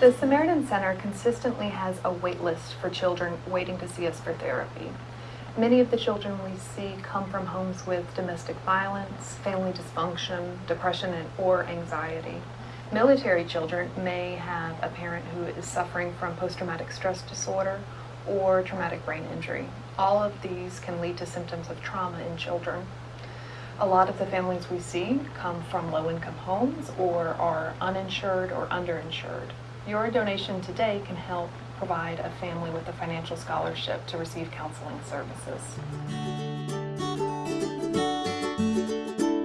The Samaritan Center consistently has a wait list for children waiting to see us for therapy. Many of the children we see come from homes with domestic violence, family dysfunction, depression, and, or anxiety. Military children may have a parent who is suffering from post-traumatic stress disorder or traumatic brain injury. All of these can lead to symptoms of trauma in children. A lot of the families we see come from low-income homes or are uninsured or underinsured. Your donation today can help provide a family with a financial scholarship to receive counseling services.